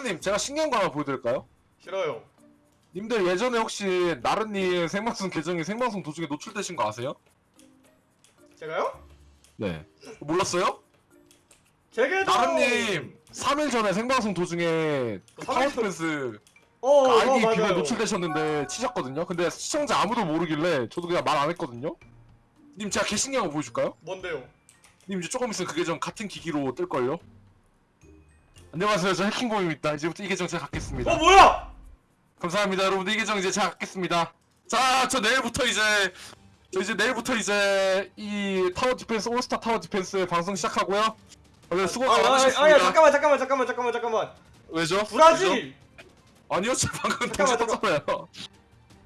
나른님 제가 신기한 거 하나 보여드릴까요? 싫어요. 님들 예전에 혹시 나른님 생방송 계정이 생방송 도중에 노출되신 거 아세요? 제가요? 네 몰랐어요? 제 계정. 나른님 3일 전에 생방송 도중에 그 삼일 전- 타워 디펜스 어, 어, 아이디 비밀 맞아요. 노출되셨는데 치셨거든요? 근데 시청자 아무도 모르길래 저도 그냥 말 안 했거든요? 님 제가 개 신기한 거 보여줄까요? 뭔데요? 님 이제 조금 있으면 그 계정 같은 기기로 뜰걸요? 안녕하세요 저 해킹범입니다 이제부터 이 계정 제가 갖겠습니다 어 뭐야? 감사합니다 여러분들 이 계정 이제 제가 갖겠습니다 자저 내일부터 이제 저 이제 내일부터 이제 이 타워 디펜스 올스타 타워 디펜스 방송 시작하고요 오늘 수고가 아, 아, 많으셨습니다 아야 잠깐만 잠깐만 잠깐만 잠깐만 잠깐만. 왜죠? 왜죠? 브라질. 아니요 저 방금 잠깐만, 터졌잖아요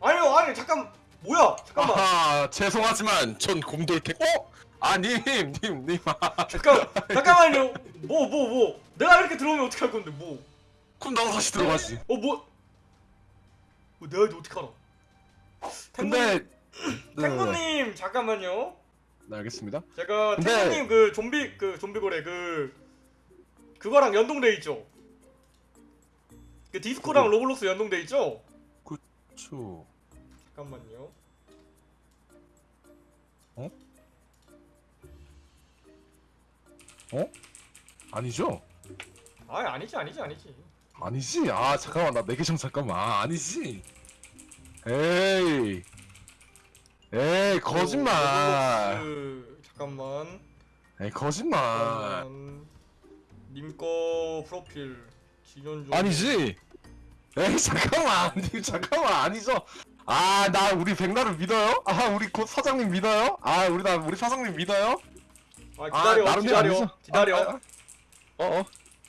아니요 아니 잠깐 뭐야? 잠깐만. 아하 죄송하지만 전 곰돌탱 어? 아 님 님 님 아, 잠깐 잠깐만요. 뭐 뭐 뭐, 내가 이렇게 들어오면 어떻게 할 건데 뭐? 그럼 나도 다시 들어가지 어 뭐? 뭐 내가 이거 어떻게 알아? 근데 네, 탱구님 잠깐만요. 네 알겠습니다 제가 근데- 탱구님 그 좀비 그 좀비 고래 그 그거랑 연동돼 있죠? 그 디스코랑 그거- 로블록스 연동돼 있죠? 초 잠깐만요. 아니죠? 아 아니지 아니지 아니지. 아니지 아 잠깐만 나내 계정 잠깐만 아, 아니지 에이 에이 거짓말 로블록스 잠깐만. 에이 거짓말. 님거 프로필 지연 중. 아니지 에이 잠깐만 님 잠깐만 아니죠 아 나 우리 백나를 믿어요? 아 우리 곧 사장님 믿어요? 아 우리 나 우리 사장님 믿어요? 아 기다려 나름대로 기다려. 아니죠? 기다려. 아, 아, 어어.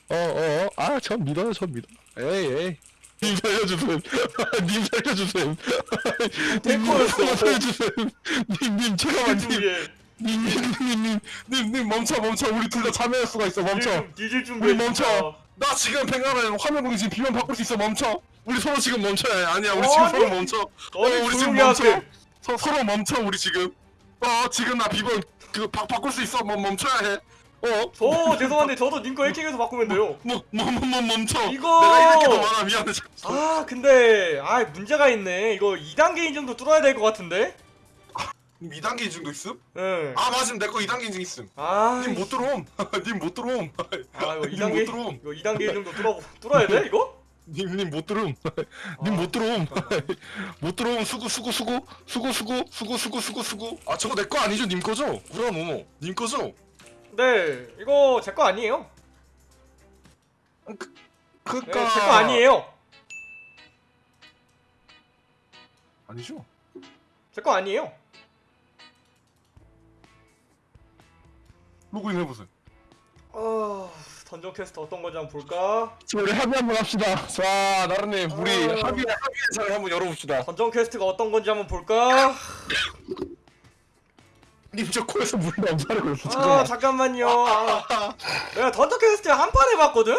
어어 아전 믿어요 전 믿어. 에이 에이. 님 살려주세요 님 살려주세요 탱커였어. 살려주세요 님님 잠깐만 님. 님님님님님 멈춰 멈춰. 우리 둘 다 참여할 수가 있어. 멈춰. 뒤질 준비해. 우리 멈춰. 나 지금 백나는 화면 공유 지금 비면 바꿀 수 있어. 멈춰. 우리 서로 지금 멈춰야 해. 아니야 우리. 지금 서로 멈춰. 어, 우리 지금 멈춰. 서로 멈춰 우리 지금 어 지금 나 비번 그 바, 바꿀 수 있어 뭐 멈춰야 해 어? 저 죄송한데 저도 님 거 해킹해서 바꾸면 돼요. 뭐, 뭐, 뭐, 뭐 멈춰 이거- 내가 이렇게 더 많아 미안해 아 근데 아 문제가 있네. 이거 2단계 인증도 뚫어야 될 것 같은데. 2단계 인증도 있음? 응. 아 맞음 내 거 2단계 인증 있음 아. 님못 들어옴 님못 들어옴 아 이거 님 2단계 못 들어옴 이거 2단계 인증도 뚫어 뚫어야 돼 이거? 님 못 들어옴 님 아, 못 들어옴 잠깐만. 못 들어옴 수고 수고 수고 수고 수고 수고 수고 수고 수고 아 저거 내 거 아니죠 님 거죠? 우라 모모 님 거죠? 네 이거 제 거 아니에요. 그니까 네, 제거 아니에요. 아니죠? 제 거 아니에요. 로그인 해보세요 아 던전 퀘스트 어떤 건지 한번 볼까? 자 우리 합의 한번 합시다 자 나른님 우리 어. 합의 합의 장을 한번 열어봅시다 던전 퀘스트가 어떤 건지 한번 볼까? 님저 코에서 물이 나오잖아요 그래서 아 잠깐만 잠깐만요. 아, 내가 던전 퀘스트 한 판 해봤거든.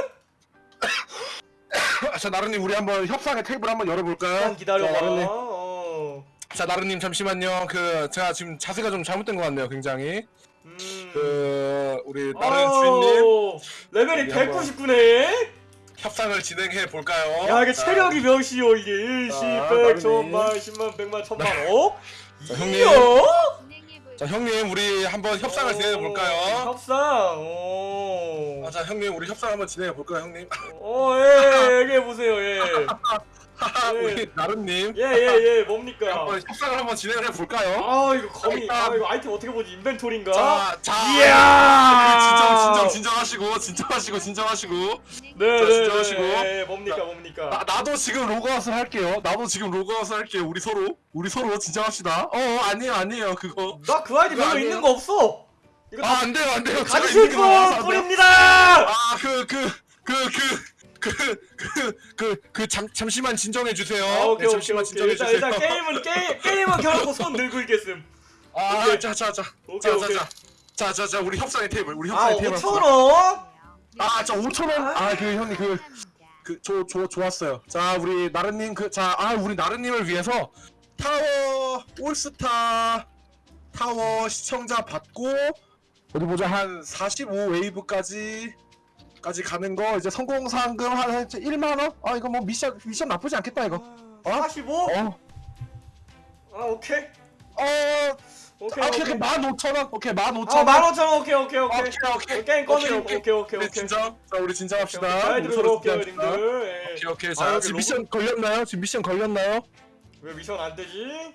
아, 자 나른님 우리 한번 협상의 테이블 한번 열어볼까요? 기다려봐. 자 어. 자, 나른님 잠시만요 그 제가 지금 자세가 좀 잘못된 것 같네요 굉장히 음. 그 우리 나른 주인님 레벨이 우리 한번- 199네. 협상을 진행해 볼까요? 야 이게 자, 체력이 몇이요 이게 1, 10, 자, 100, 나름이. 1000만, 10만, 100만, 1000만 어? 자, 형님. 자 형님 우리 한번 협상을 진행해 볼까요? 협상 오. 아, 자 형님 우리 협상 한번 진행해 볼까요 형님? 어, 예, 얘기해 보세요, 예. 우리 나른님 예, 예, 예, 뭡니까? 한번 협상을 한번 진행을 해 볼까요? 아, 이거 거미, 아, 이거 아이템 어떻게 보지? 인벤토리인가? 자, 자, 이야! 진정, 진정, 진정하시고, 진정하시고, 진정하시고. 네, 자, 네, 진정하시고. 네, 예, 뭡니까, 나, 뭡니까? 나도 지금 로그아웃을 할게요. 나도 지금 로그아웃을 할게요. 우리 서로, 우리 서로 진정합시다. 어, 어, 아니에요, 아니에요, 그거. 나 그 아이디 별로 아니에요? 있는 거 없어. 이거 아, 다안 돼요, 안 돼요. 제가 가지실 돼요. 뿌립니다. 아, 그, 그, 그, 그. 그, 그, 그, 그, 잠, 잠시만 진정해 주세요. 아, 오케이, 네, 잠시만 오케이. 진정해 일단, 주세요. 일단 게임은 게 게임은 켜놓고 손 들고 있겠음. 아, 오케이. 자, 자, 자, 오케이, 자, 자, 오케이. 자, 자, 자, 자, 우리 협상의 테이블, 우리 아, 협상의 테이블. 5천 원? 아, 저 5천 원. 아, 그 형님 그. 그, 저, 저, 좋았어요. 자, 우리 나른 님, 그, 자, 아, 우리 나른 님을 위해서 타워, 올스타, 타워 시청자 받고, 어디 보자, 한 45 웨이브까지 까지 가는 거 이제 성공 상금 한 1만 원? 아 이거 뭐 미션 미션 나쁘지 않겠다 이거. 어? 45? 어. 아 오케이 어. 오케이 아, 오케이 오케이 오케이 15,000원. 오케이 15,000원. 아 15,000원 오케이 오케이 오케이 오케이 오케이. 게임 꺼내기 오케이, 오케이 오케이 우리 오케이 진정. 자 우리 진정합시다. 잘 들어올게요. 님들 예. 오케이 오케이. 아, 자 여기 지금 미션 걸렸나요? 지금 미션 걸렸나요? 왜 미션 안 되지?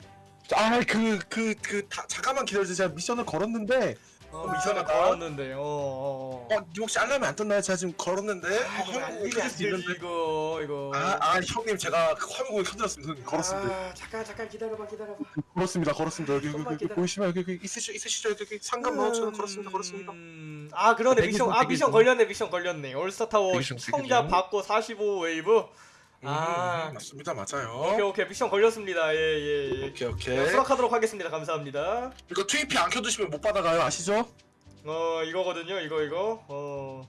아그그 그 잠깐만 기다려주세요. 제가 미션을 걸었는데 어 미션을 걸었는데 어, 어, 어. 어 혹시 알람이 안 떴나요? 제가 지금 걸었는데 아, 이거 어, 안 되지 그럴 안수 되지 있는데. 이거 이거 아, 아 형님 제가 그 화면공에 흔들었습니다. 형님. 걸었습니다. 아, 잠깐 잠깐 기다려봐 기다려봐 걸었습니다. 걸었습니다. 여기 여기, 여기. 보이시면 여기 여기 있으시죠 있으시죠 여기 여기 상금 넣어주는 걸었습니다. 걸었습니다. 음, 아 그러네 미션 중, 아 미션 중. 걸렸네 미션 걸렸네 올스타 타워 대기 중, 대기 시청자 중. 받고 45 웨이브 아 음, 맞습니다. 맞아요. 오케이 오케이 미션 걸렸습니다 예예 오케이 오케이. 예. 수락하도록 하겠습니다 감사합니다 이거 TP 안 켜두시면 못 받아가요. 아시죠? 어 이거거든요 이거 이거 어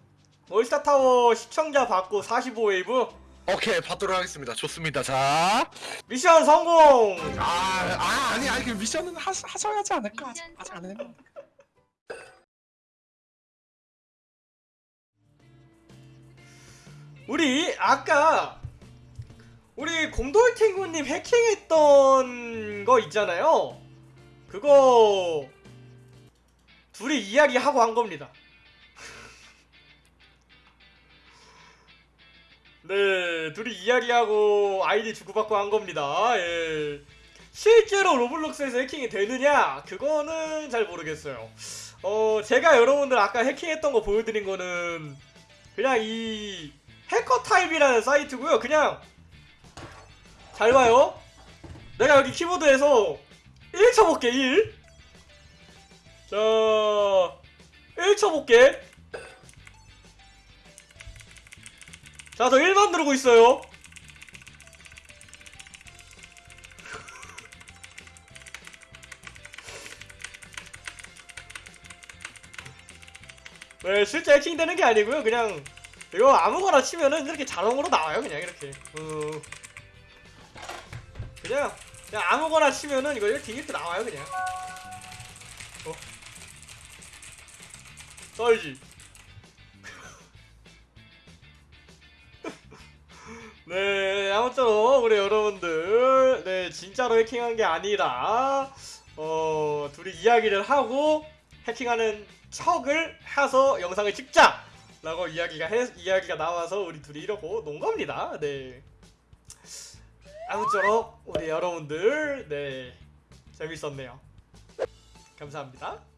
올스타 타워 시청자 받고 45 웨이브 오케이 받도록 하겠습니다. 좋습니다. 자, 미션 성공 아, 아 아니 아니 그 미션은 하, 하셔야지 않을까? 아직, 아직 안 했나? 우리 아까 우리 곰돌탱구님 해킹했던 거 있잖아요. 그거 둘이 이야기하고 한 겁니다. 네, 둘이 이야기하고 아이디 주고받고 한 겁니다. 예. 실제로 로블록스에서 해킹이 되느냐? 그거는 잘 모르겠어요. 어, 제가 여러분들 아까 해킹했던 거 보여드린 거는 그냥 이 해커 타입이라는 사이트고요. 그냥 잘 봐요. 내가 여기 키보드에서 1 쳐볼게 1. 자, 1 쳐볼게. 자, 저 1만 누르고 있어요. 네, 실제 해킹되는 게 아니고요. 그냥 이거 아무거나 치면은 이렇게 자동으로 나와요. 그냥 이렇게. 어. 그냥 그냥 아무거나 치면은 이거 이렇게 이렇게 나와요. 그냥. 어. 떨지. 네, 아무쪼록 우리 여러분들, 네 진짜로 해킹한 게 아니라 어 둘이 이야기를 하고 해킹하는 척을 해서 영상을 찍자 라고 이야기가 해, 이야기가 나와서 우리 둘이 이러고 논 겁니다. 네. 아무쪼록 우리 여러분들 네 재밌었네요. 감사합니다.